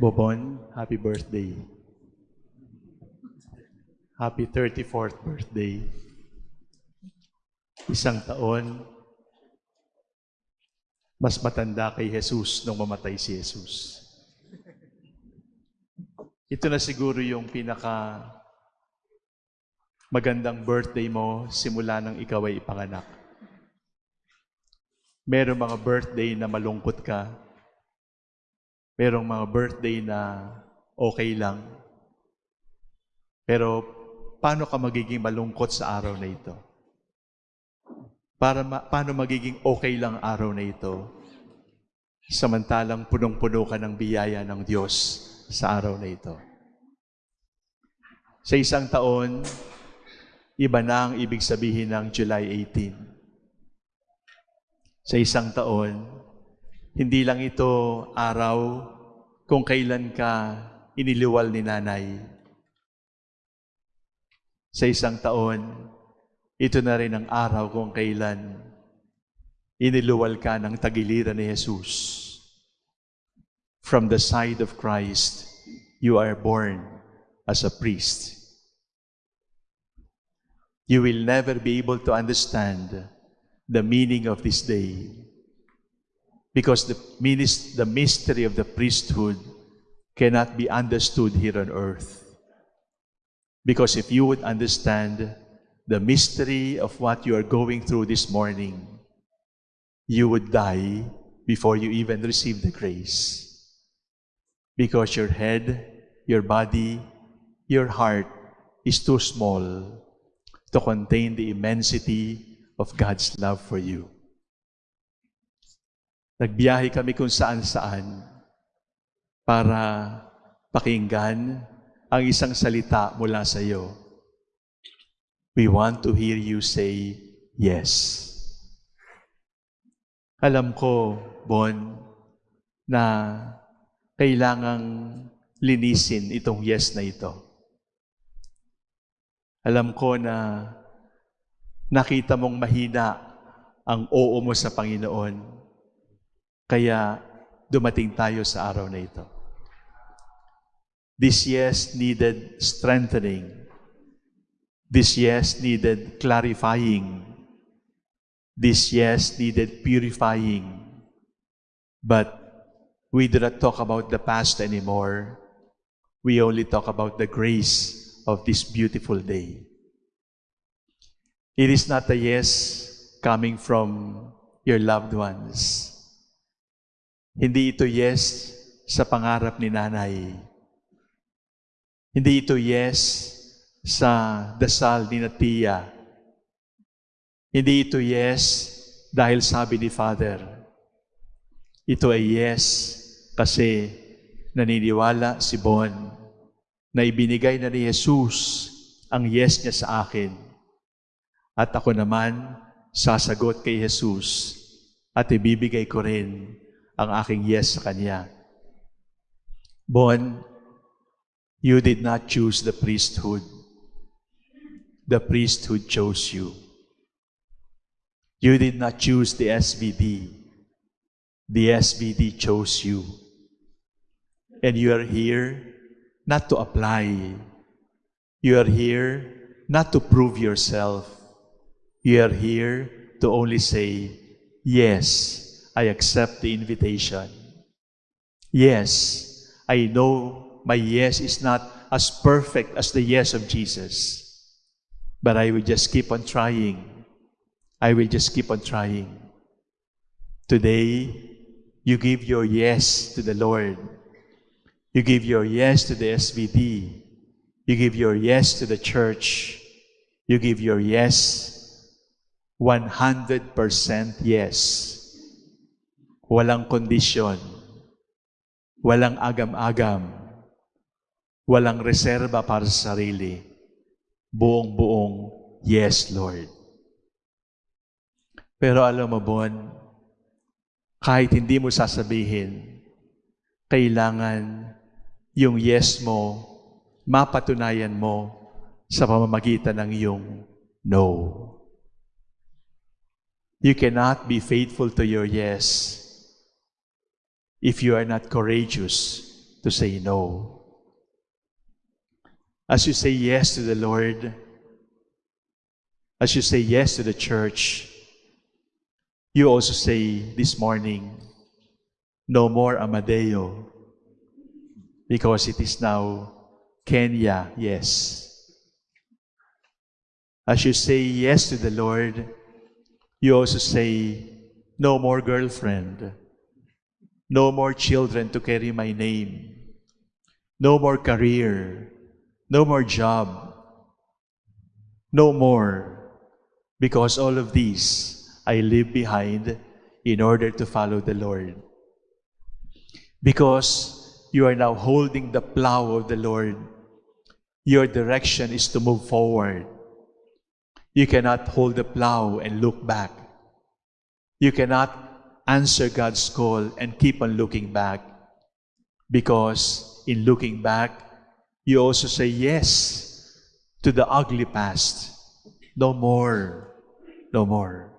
Bobon, happy birthday. Happy 34th birthday. Isang taon, mas matanda kay Jesus nung mamatay si Jesus. Ito na siguro yung pinaka magandang birthday mo simula nang ikaw ay ipanganak. Merong mga birthday na malungkot ka. Merong mga birthday na okay lang. Pero paano ka magiging malungkot sa araw na ito? Para ma- paano magiging okay lang araw na ito? Samantalang punong-puno ka ng biyaya ng Diyos sa araw na ito. Sa isang taon, iba na ang ibig sabihin ng July 18 sa isang taon, hindi lang ito araw kung kailan ka iniliwal ni nanay. Sa isang taon, ito na rin ang araw kung kailan iniluwal ka ng tagiliran ni Jesus. From the side of Christ, you are born as a priest. You will never be able to understand the meaning of this day. Because the, the mystery of the priesthood cannot be understood here on earth. Because if you would understand the mystery of what you are going through this morning, you would die before you even receive the grace. Because your head, your body, your heart is too small to contain the immensity of God's love for you. Nagbiyahe kami kung saan-saan para pakinggan ang isang salita mula sa iyo. We want to hear you say yes. Alam ko, Bon, na kailangang linisin itong yes na ito. Alam ko na nakita mong mahina ang oo mo sa Panginoon. Kaya dumating tayo sa araw na ito. This yes needed strengthening. This yes needed clarifying. This yes needed purifying. But we do not talk about the past anymore. We only talk about the grace of this beautiful day. It is not a yes coming from your loved ones. Hindi ito yes sa pangarap ni nanay. Hindi ito yes sa dasal ni Natia. Hindi ito yes dahil sabi ni Father. Ito ay yes kasi naniniwala si Bon na ibinigay na ni Jesus ang yes niya sa akin at ako naman, sasagot kay Jesus at ibibigay ko rin ang aking yes sa Kanya. Bon, you did not choose the priesthood. The priesthood chose you. You did not choose the SVD. The SVD chose you. And you are here not to apply. You are here not to prove yourself. You are here to only say, Yes, I accept the invitation. Yes, I know my yes is not as perfect as the yes of Jesus, but I will just keep on trying. I will just keep on trying. Today, you give your yes to the Lord. You give your yes to the SVD. You give your yes to the church. You give your yes 100% yes. Walang kondisyon. Walang agam-agam. Walang reserba para sa sarili. Buong-buong yes, Lord. Pero alam mo, Bon, kahit hindi mo sasabihin, kailangan yung yes mo, mapatunayan mo sa pamamagitan ng iyong no. You cannot be faithful to your yes if you are not courageous to say no. As you say yes to the Lord, as you say yes to the church, you also say this morning, no more Amadeo, because it is now Kenya, yes. As you say yes to the Lord, you also say, no more girlfriend, no more children to carry my name, no more career, no more job, no more, because all of these I leave behind in order to follow the Lord. Because you are now holding the plow of the Lord, your direction is to move forward. You cannot hold the plow and look back. You cannot answer God's call and keep on looking back. Because in looking back, you also say yes to the ugly past. No more. No more.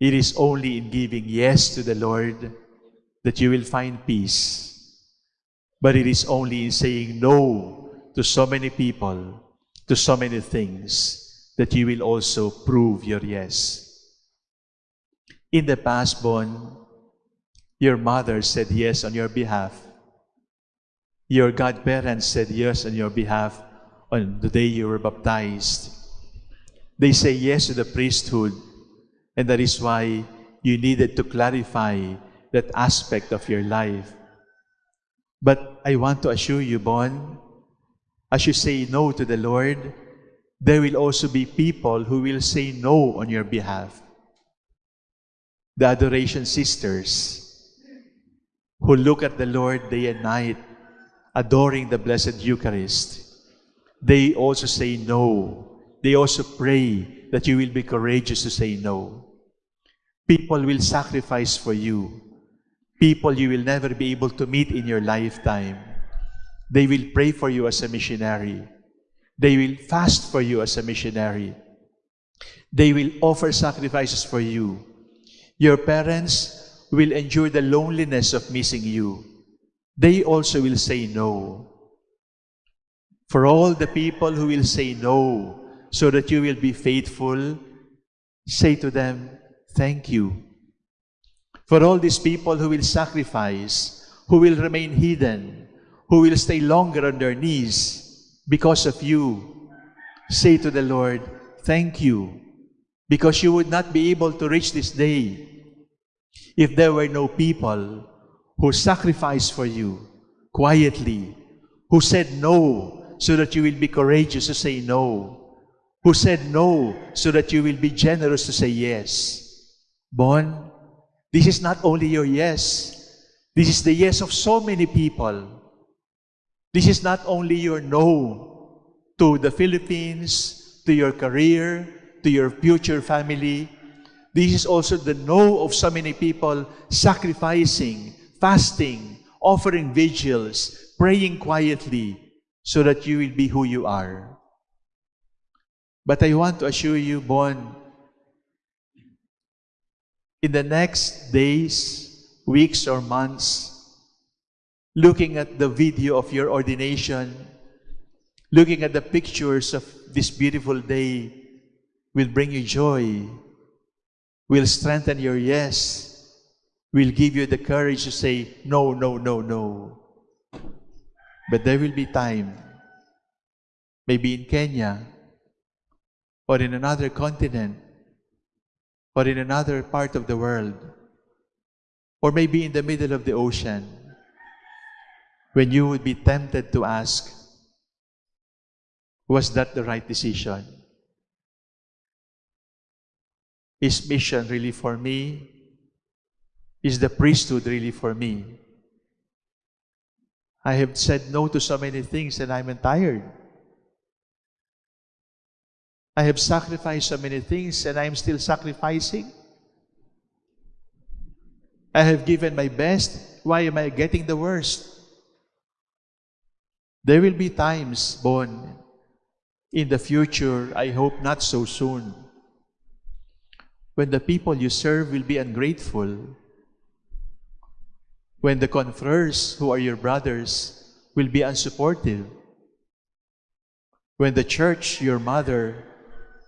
It is only in giving yes to the Lord that you will find peace. But it is only in saying no to so many people, to so many things, that you will also prove your yes. In the past, Bon, your mother said yes on your behalf. Your godparents said yes on your behalf on the day you were baptized. They say yes to the priesthood, and that is why you needed to clarify that aspect of your life. But I want to assure you, Bon, as you say no to the Lord, there will also be people who will say no on your behalf the adoration sisters who look at the Lord day and night, adoring the Blessed Eucharist, they also say no. They also pray that you will be courageous to say no. People will sacrifice for you. People you will never be able to meet in your lifetime. They will pray for you as a missionary. They will fast for you as a missionary. They will offer sacrifices for you. Your parents will endure the loneliness of missing you. They also will say no. For all the people who will say no, so that you will be faithful, say to them, Thank you. For all these people who will sacrifice, who will remain hidden, who will stay longer on their knees because of you, say to the Lord, Thank you because you would not be able to reach this day if there were no people who sacrificed for you quietly, who said no so that you will be courageous to say no, who said no so that you will be generous to say yes. Bon, this is not only your yes, this is the yes of so many people. This is not only your no to the Philippines, to your career, to your future family. This is also the no of so many people sacrificing, fasting, offering vigils, praying quietly so that you will be who you are. But I want to assure you, Bon, in the next days, weeks, or months, looking at the video of your ordination, looking at the pictures of this beautiful day, will bring you joy, will strengthen your yes, will give you the courage to say, no, no, no, no. But there will be time, maybe in Kenya, or in another continent, or in another part of the world, or maybe in the middle of the ocean, when you would be tempted to ask, was that the right decision? Is mission really for me? Is the priesthood really for me? I have said no to so many things and I'm tired. I have sacrificed so many things and I'm still sacrificing. I have given my best. Why am I getting the worst? There will be times, Bon, in the future, I hope not so soon, when the people you serve will be ungrateful, When the confreres, who are your brothers, will be unsupportive. When the church, your mother,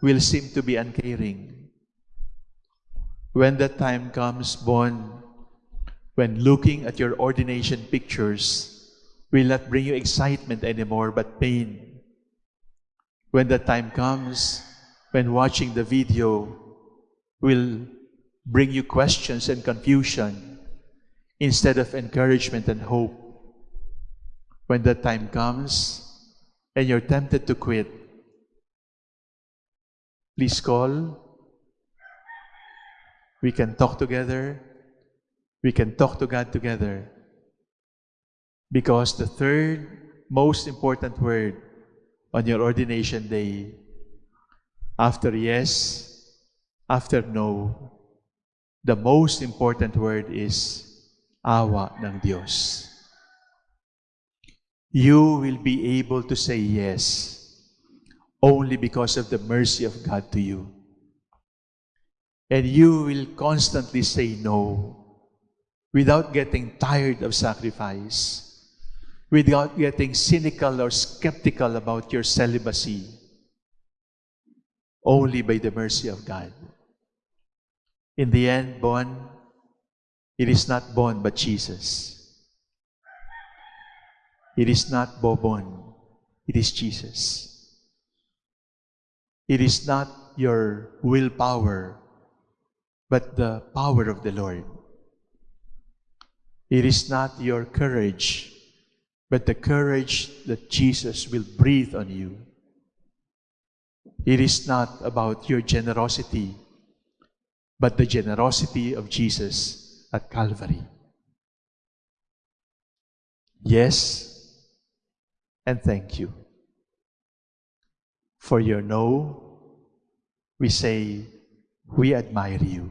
will seem to be uncaring. When that time comes, Bon, when looking at your ordination pictures will not bring you excitement anymore but pain. When the time comes, when watching the video will bring you questions and confusion instead of encouragement and hope. When the time comes and you're tempted to quit, please call. We can talk together. We can talk to God together. Because the third most important word on your ordination day, after yes, after no, the most important word is awa ng Diyos. You will be able to say yes only because of the mercy of God to you. And you will constantly say no without getting tired of sacrifice, without getting cynical or skeptical about your celibacy, only by the mercy of God. In the end, Bon, it is not Bon but Jesus. It is not Bobon, it is Jesus. It is not your willpower, but the power of the Lord. It is not your courage, but the courage that Jesus will breathe on you. It is not about your generosity, but the generosity of Jesus at Calvary. Yes, and thank you. For your no, we say, we admire you.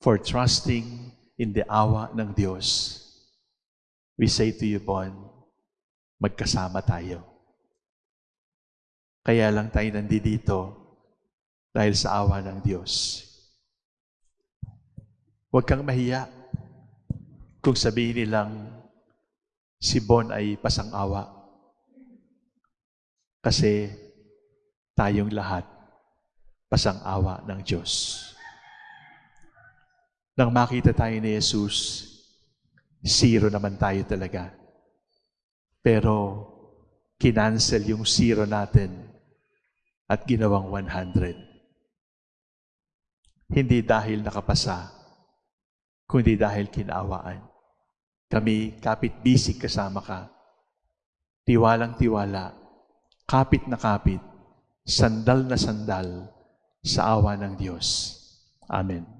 For trusting in the awa ng Diyos, we say to you, Bon, magkasama tayo. Kaya lang tayo nandito dahil sa awa ng Diyos. Huwag kang mahiya kung sabihin nilang si Bon ay pasang-awa. Kasi tayong lahat pasang-awa ng Diyos. Nang makita tayo ni Jesus, zero naman tayo talaga. Pero kinansel yung zero natin at ginawang 100. Hindi dahil nakapasa, kundi dahil kinawaan. Kami, kapit-bisig kasama ka. Tiwalang tiwala, kapit na kapit, sandal na sandal sa awa ng Diyos. Amen.